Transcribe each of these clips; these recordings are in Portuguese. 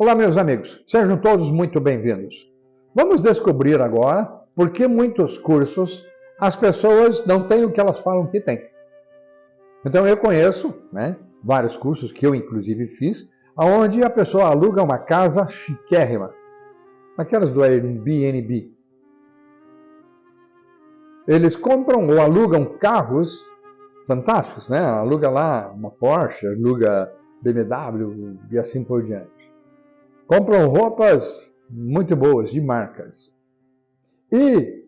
Olá, meus amigos, sejam todos muito bem-vindos. Vamos descobrir agora por que muitos cursos as pessoas não têm o que elas falam que têm. Então, eu conheço né, vários cursos que eu, inclusive, fiz, onde a pessoa aluga uma casa chiquérrima, aquelas do Airbnb. Eles compram ou alugam carros fantásticos, né? Aluga lá uma Porsche, aluga BMW e assim por diante. Compram roupas muito boas, de marcas. E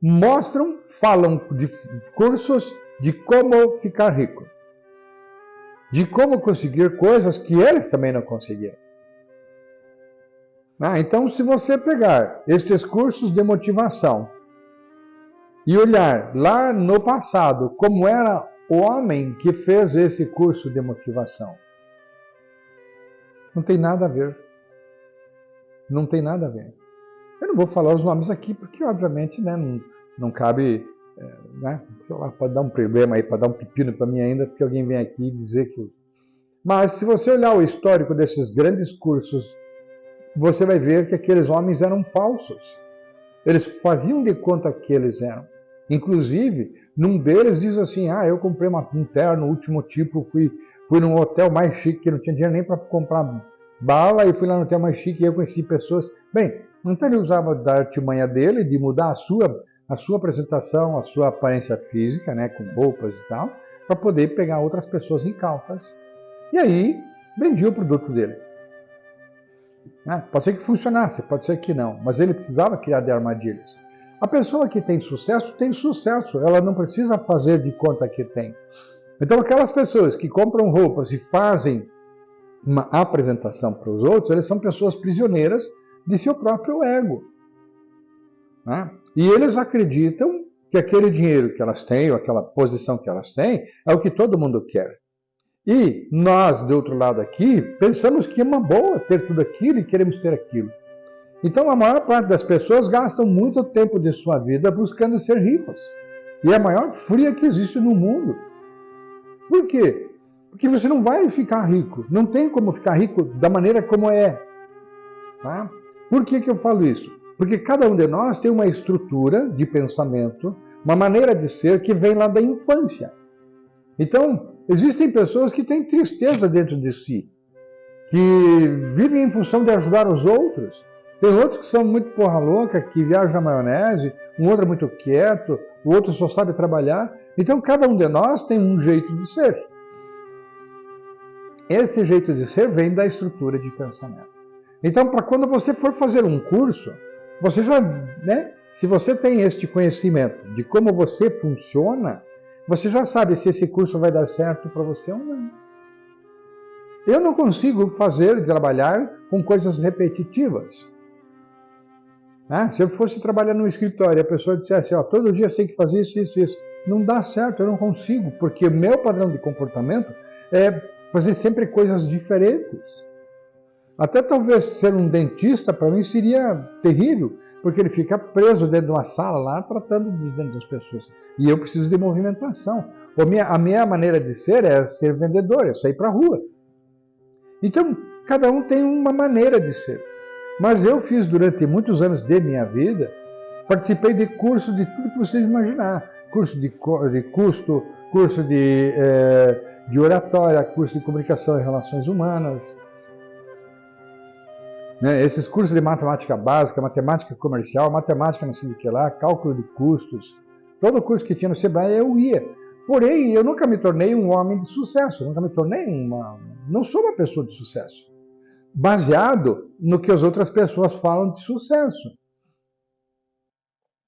mostram, falam de cursos de como ficar rico. De como conseguir coisas que eles também não conseguiram. Ah, então, se você pegar estes cursos de motivação e olhar lá no passado como era o homem que fez esse curso de motivação, não tem nada a ver. Não tem nada a ver. Eu não vou falar os nomes aqui porque, obviamente, né, não, não cabe. É, né, pode dar um problema aí, pode dar um pepino para mim ainda, porque alguém vem aqui dizer que. Mas se você olhar o histórico desses grandes cursos você vai ver que aqueles homens eram falsos. Eles faziam de conta que eles eram. Inclusive, num deles diz assim: Ah, eu comprei uma, um terno, último tipo, fui, fui num hotel mais chique, que não tinha dinheiro nem para comprar bala, e fui lá no hotel mais chique e eu conheci pessoas. Bem, então ele usava da artimanha dele de mudar a sua, a sua apresentação, a sua aparência física, né, com roupas e tal, para poder pegar outras pessoas incautas. E aí vendia o produto dele. Né? Pode ser que funcionasse, pode ser que não, mas ele precisava criar de armadilhas. A pessoa que tem sucesso, tem sucesso, ela não precisa fazer de conta que tem. Então, aquelas pessoas que compram roupas e fazem uma apresentação para os outros, eles são pessoas prisioneiras de seu próprio ego. Né? E eles acreditam que aquele dinheiro que elas têm, ou aquela posição que elas têm, é o que todo mundo quer. E nós, do outro lado aqui, pensamos que é uma boa ter tudo aquilo e queremos ter aquilo. Então, a maior parte das pessoas gastam muito tempo de sua vida buscando ser ricos. E é a maior fria que existe no mundo. Por quê? Porque você não vai ficar rico. Não tem como ficar rico da maneira como é. Tá? Por que, que eu falo isso? Porque cada um de nós tem uma estrutura de pensamento, uma maneira de ser que vem lá da infância. Então, Existem pessoas que têm tristeza dentro de si, que vivem em função de ajudar os outros. Tem outros que são muito porra louca, que viajam na maionese, um outro é muito quieto, o outro só sabe trabalhar. Então cada um de nós tem um jeito de ser. Esse jeito de ser vem da estrutura de pensamento. Então, para quando você for fazer um curso, você já, né, se você tem este conhecimento de como você funciona, você já sabe se esse curso vai dar certo para você ou não. Eu não consigo fazer, trabalhar com coisas repetitivas. Ah, se eu fosse trabalhar num escritório e a pessoa dissesse, ó, todo dia você tem que fazer isso, isso, isso, não dá certo, eu não consigo, porque o meu padrão de comportamento é fazer sempre coisas diferentes. Até talvez ser um dentista para mim seria terrível, porque ele fica preso dentro de uma sala lá, tratando de dentro das pessoas. E eu preciso de movimentação. A minha, a minha maneira de ser é ser vendedor, é sair para a rua. Então, cada um tem uma maneira de ser. Mas eu fiz durante muitos anos de minha vida, participei de cursos de tudo que vocês imaginar. Curso de, de custo, curso de, é, de oratória, curso de comunicação e relações humanas, né? Esses cursos de matemática básica, matemática comercial, matemática não sei o que lá, cálculo de custos, todo curso que tinha no Sebrae eu ia. Porém, eu nunca me tornei um homem de sucesso, nunca me tornei uma. Não sou uma pessoa de sucesso. Baseado no que as outras pessoas falam de sucesso.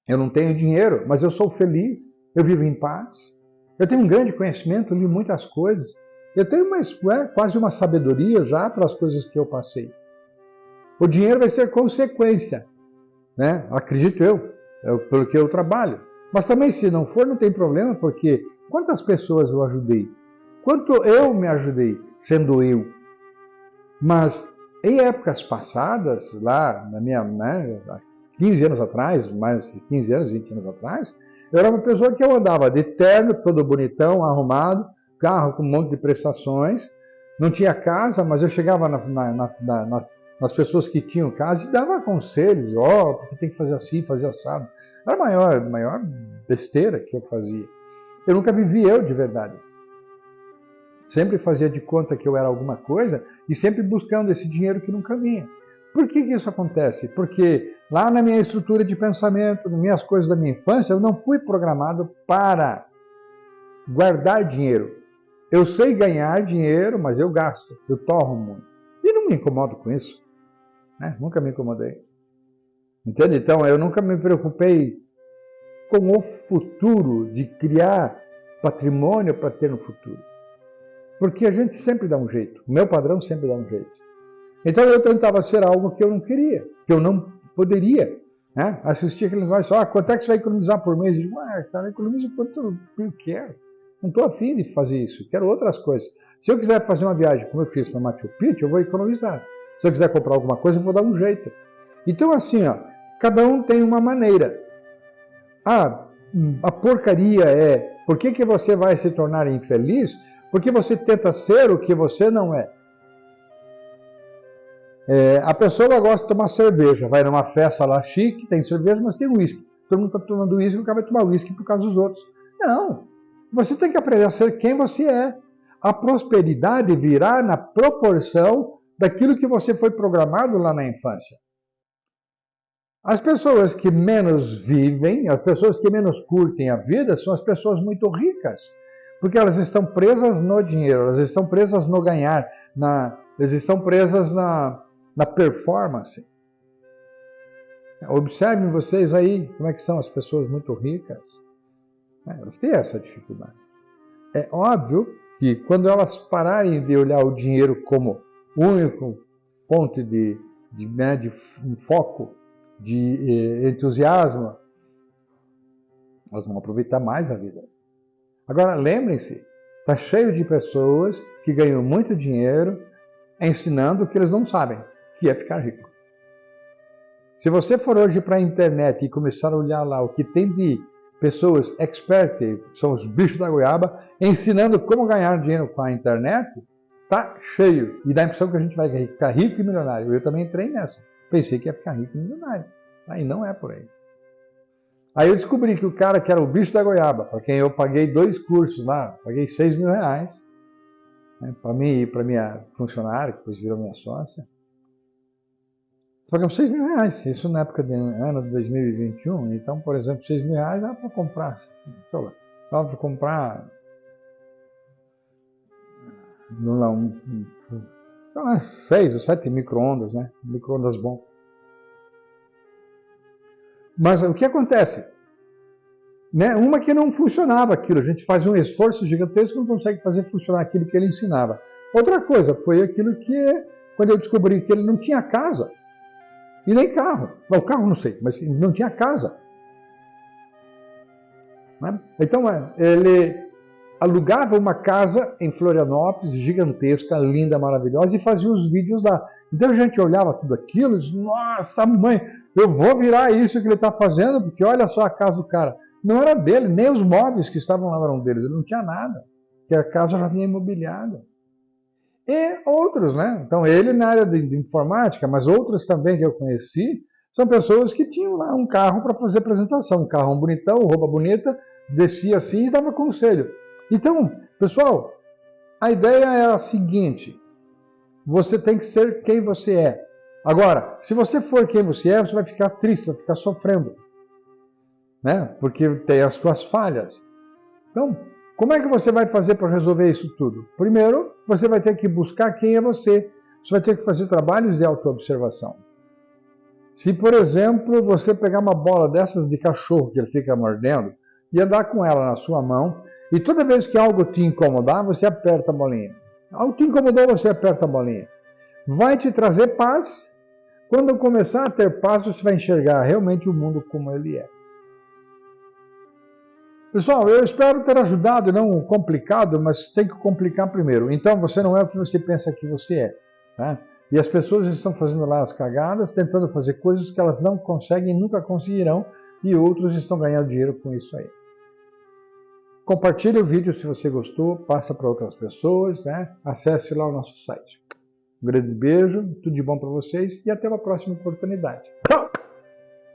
Eu não tenho dinheiro, mas eu sou feliz, eu vivo em paz, eu tenho um grande conhecimento, li muitas coisas, eu tenho uma, é, quase uma sabedoria já para as coisas que eu passei. O dinheiro vai ser consequência, né? acredito eu, é pelo que eu trabalho. Mas também, se não for, não tem problema, porque quantas pessoas eu ajudei? Quanto eu me ajudei, sendo eu? Mas em épocas passadas, lá na minha, né, 15 anos atrás, mais de 15 anos, 20 anos atrás, eu era uma pessoa que eu andava de terno, todo bonitão, arrumado, carro com um monte de prestações, não tinha casa, mas eu chegava na, na, na, nas nas pessoas que tinham casa e dava conselhos, ó, oh, porque tem que fazer assim, fazer assado. Era a maior, maior besteira que eu fazia. Eu nunca vivi eu de verdade. Sempre fazia de conta que eu era alguma coisa e sempre buscando esse dinheiro que nunca vinha. Por que, que isso acontece? Porque lá na minha estrutura de pensamento, nas minhas coisas da minha infância, eu não fui programado para guardar dinheiro. Eu sei ganhar dinheiro, mas eu gasto, eu torro muito. E não me incomodo com isso. Né? Nunca me incomodei. Entende? Então, eu nunca me preocupei com o futuro, de criar patrimônio para ter no futuro. Porque a gente sempre dá um jeito. O meu padrão sempre dá um jeito. Então eu tentava ser algo que eu não queria, que eu não poderia. Né? Assistir aquele negócio, ah, quanto é que você vai economizar por mês? Eu digo, ah, cara, economizo quanto eu quero. Não estou afim de fazer isso, quero outras coisas. Se eu quiser fazer uma viagem como eu fiz para Machu Picchu, eu vou economizar. Se eu quiser comprar alguma coisa, eu vou dar um jeito. Então, assim, ó, cada um tem uma maneira. Ah, a porcaria é por que, que você vai se tornar infeliz? Porque você tenta ser o que você não é. É a pessoa gosta de tomar cerveja, vai numa festa lá chique, tem cerveja, mas tem uísque. Todo mundo está tomando uísque, o cara vai tomar uísque por causa dos outros. Não. Você tem que aprender a ser quem você é. A prosperidade virá na proporção daquilo que você foi programado lá na infância. As pessoas que menos vivem, as pessoas que menos curtem a vida, são as pessoas muito ricas, porque elas estão presas no dinheiro, elas estão presas no ganhar, na, elas estão presas na, na performance. Observem vocês aí como é que são as pessoas muito ricas. É, elas têm essa dificuldade. É óbvio que quando elas pararem de olhar o dinheiro como único fonte de, de, né, de um foco de eh, entusiasmo, elas vão aproveitar mais a vida. Agora, lembrem-se, está cheio de pessoas que ganham muito dinheiro ensinando o que eles não sabem, que é ficar rico. Se você for hoje para a internet e começar a olhar lá o que tem de pessoas expert, são os bichos da goiaba, ensinando como ganhar dinheiro com a internet, tá cheio. E dá a impressão que a gente vai ficar rico e milionário. Eu também entrei nessa. Pensei que ia ficar rico e milionário. Aí não é por aí. Aí eu descobri que o cara que era o bicho da goiaba, para quem eu paguei dois cursos lá, paguei seis mil reais, né, para mim e para minha funcionária, que depois virou minha sócia. Pagamos seis mil reais, isso na época de ano de 2021. Então, por exemplo, seis mil reais dá para comprar, sei lá, dá para comprar não, sei lá, seis ou sete micro-ondas, né? Micro-ondas bom. Mas o que acontece? Né? Uma que não funcionava aquilo, a gente faz um esforço gigantesco e não consegue fazer funcionar aquilo que ele ensinava. Outra coisa foi aquilo que, quando eu descobri que ele não tinha casa e nem carro. o carro não sei, mas não tinha casa. Né? Então, é, ele alugava uma casa em Florianópolis, gigantesca, linda, maravilhosa, e fazia os vídeos lá. Então a gente olhava tudo aquilo e dizia, nossa mãe, eu vou virar isso que ele está fazendo, porque olha só a casa do cara. Não era dele, nem os móveis que estavam lá eram deles, ele não tinha nada, porque a casa já vinha imobiliada. E outros, né? Então ele na área de, informática, mas outros também que eu conheci, são pessoas que tinham lá um carro para fazer apresentação, um carro bonitão, roupa bonita, descia assim e dava conselho. Então, pessoal, a ideia é a seguinte: você tem que ser quem você é. Agora, se você for quem você é, você vai ficar triste, vai ficar sofrendo, né? Porque tem as suas falhas. Então, como é que você vai fazer para resolver isso tudo? Primeiro, você vai ter que buscar quem é você. Você vai ter que fazer trabalhos de autoobservação. Se, por exemplo, você pegar uma bola dessas de cachorro que ele fica mordendo e andar com ela na sua mão e toda vez que algo te incomodar, você aperta a bolinha. Algo te incomodou, você aperta a bolinha. Vai te trazer paz. Quando começar a ter paz, você vai enxergar realmente o mundo como ele é. Pessoal, eu espero ter ajudado, não complicado, mas tem que complicar primeiro. Então, você não é o que você pensa que você é. Tá? E as pessoas estão fazendo lá as cagadas, tentando fazer coisas que elas não conseguem, nunca conseguirão, e outros estão ganhando dinheiro com isso aí. Compartilhe o vídeo se você gostou, passa para outras pessoas, né? acesse lá o nosso site. Um grande beijo, tudo de bom para vocês e até uma próxima oportunidade. Tchau!